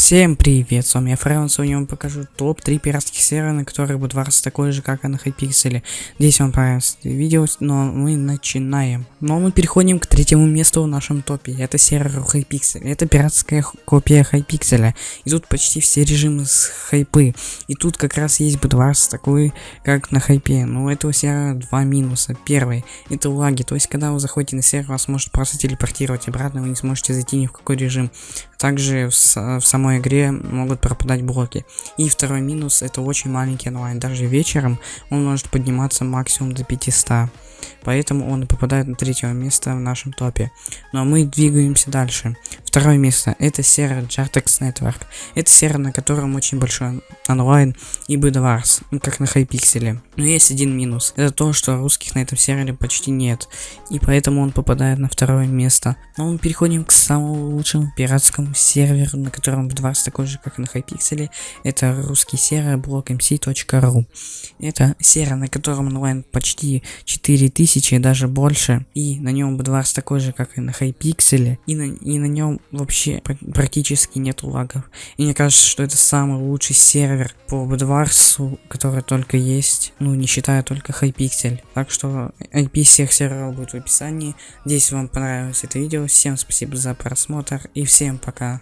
Всем привет, с вами я Френ, сегодня я вам покажу топ-3 пиратских серверов, на которых будет Bed Wars такой же, как и на Hypixel е. Здесь вам понравилось видео, но мы начинаем. Но мы переходим к третьему месту в нашем топе, это сервер Hypixel, это пиратская копия Hypixel я. И тут почти все режимы с хайпы, и тут как раз есть Bed Wars такой, как на хайпе. Но у этого сервера два минуса. Первый, это лаги, то есть когда вы заходите на сервер, вас может просто телепортировать обратно, вы не сможете зайти ни в какой режим. Также в, в самой игре могут пропадать блоки. И второй минус, это очень маленький онлайн. Даже вечером он может подниматься максимум до 500. Поэтому он попадает на третье место в нашем топе. Но мы двигаемся дальше. Второе место это сервер Jartex Network. Это сервер, на котором очень большой онлайн и Bedwars, ну как на Хайпикселе. Но есть один минус. Это то, что русских на этом сервере почти нет. И поэтому он попадает на второе место. Но мы переходим к самому лучшему пиратскому серверу, на котором Bedwars такой же, как и на Хайпикселе. Это русский сервер blockmc.ru. Это сервер, на котором онлайн почти 4000 тысячи, даже больше. И на нем Bedwars такой же, как и на Hypixel. И на, и на нем вообще практически нет лагов. И мне кажется, что это самый лучший сервер по Bedwars, который только есть. Ну, не считая только Hypixel. Так что IP всех серверов будет в описании. Надеюсь, вам понравилось это видео. Всем спасибо за просмотр и всем пока.